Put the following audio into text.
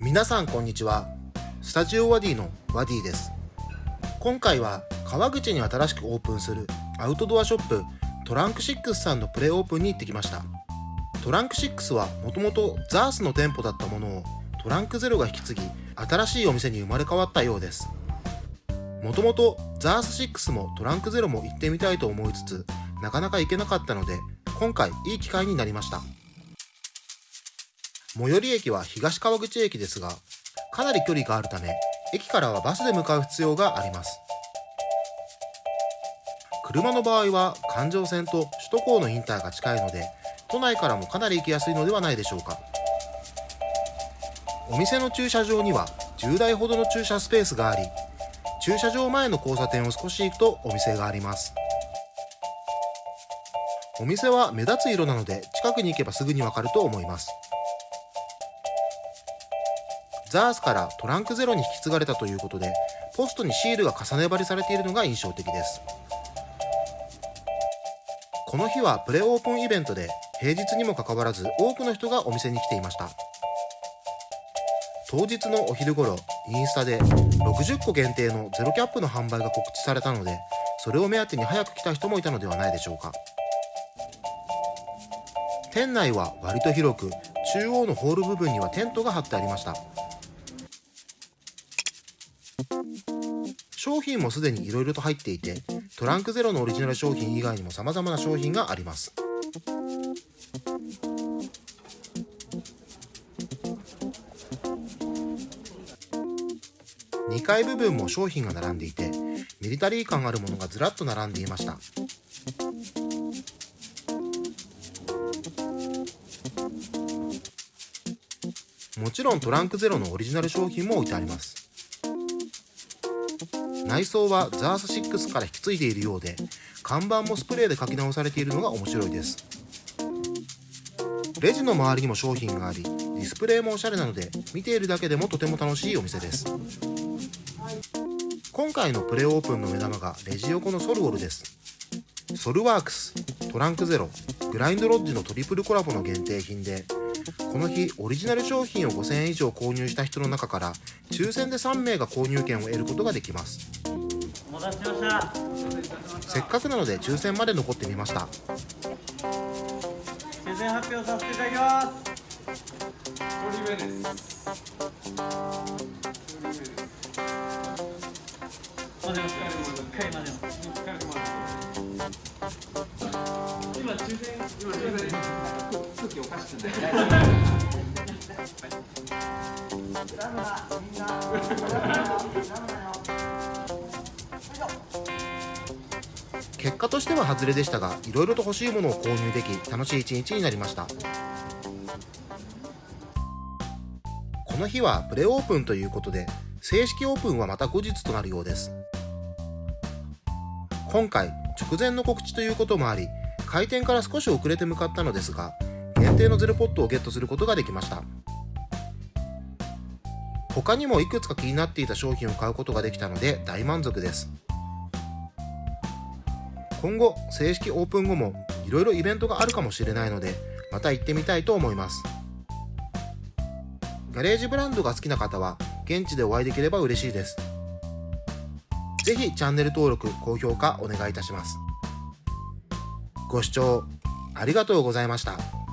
皆さんこんにちは。スタジオワディのワディです。今回は川口に新しくオープンするアウトドアショップトランク6さんのプレオープンに行ってきました。トランク6はもともとザースの店舗だったものをトランクゼロが引き継ぎ新しいお店に生まれ変わったようです。もともとザース6もトランクゼロも行ってみたいと思いつつなかなか行けなかったので今回いい機会になりました。最寄り駅は東川口駅ですがかなり距離があるため駅からはバスで向かう必要があります。車の場合は環状線と首都高のインターが近いので都内からもかなり行きやすいのではないでしょうか。お店の駐車場には10台ほどの駐車スペースがあり駐車場前の交差点を少し行くとお店があります。お店は目立つ色なので近くに行けばすぐにわかると思います。ザースからトランクゼロに引き継がれたということでポストにシールが重ね張りされているのが印象的です。この日はプレオープンイベントで平日にもかかわらず多くの人がお店に来ていました。当日のお昼頃インスタで60個限定のゼロキャップの販売が告知されたのでそれを目当てに早く来た人もいたのではないでしょうか。店内は割と広く中央のホール部分にはテントが張ってありました。商品もすでに色々と入っていてトランクゼロのオリジナル商品以外にも様々な商品があります。2階部分も商品が並んでいてミリタリー感あるものがずらっと並んでいました。もちろんトランクゼロのオリジナル商品も置いてあります。内装はザース6から引き継いでいるようで看板もスプレーで書き直されているのが面白いです。レジの周りにも商品がありディスプレイもおしゃれなので見ているだけでもとても楽しいお店です。今回のプレオープンの目玉がレジ横のソルウォルです。ソルワークストランクゼログラインドロッジのトリプルコラボの限定品でこの日オリジナル商品を5000円以上購入した人の中から抽選で3名が購入券を得ることができます。お待たせしましたせっかくなので抽選まで残ってみました。抽選発表させていただきます。一人目です。待てます。一回待てます一回今抽選今抽選空気おかしくない。結果としては外れでしたがい。ろい。ろと欲しい。ものを購入でき楽しい。一日になりましたこの日はプレオープンとい。うことで正式オープンはまた後日となるようです今回直前の告知とい。うこともあり開店から少し遅れて向かったのですが限定のゼロポットをゲットすることができました。他にもいくつか気になっていた商品を買うことができたので大満足です。今後正式オープン後もいろいろイベントがあるかもしれないのでまた行ってみたいと思います。ガレージブランドが好きな方は現地でお会いできれば嬉しいです。ぜひチャンネル登録高評価お願いいたします。ご視聴ありがとうございました。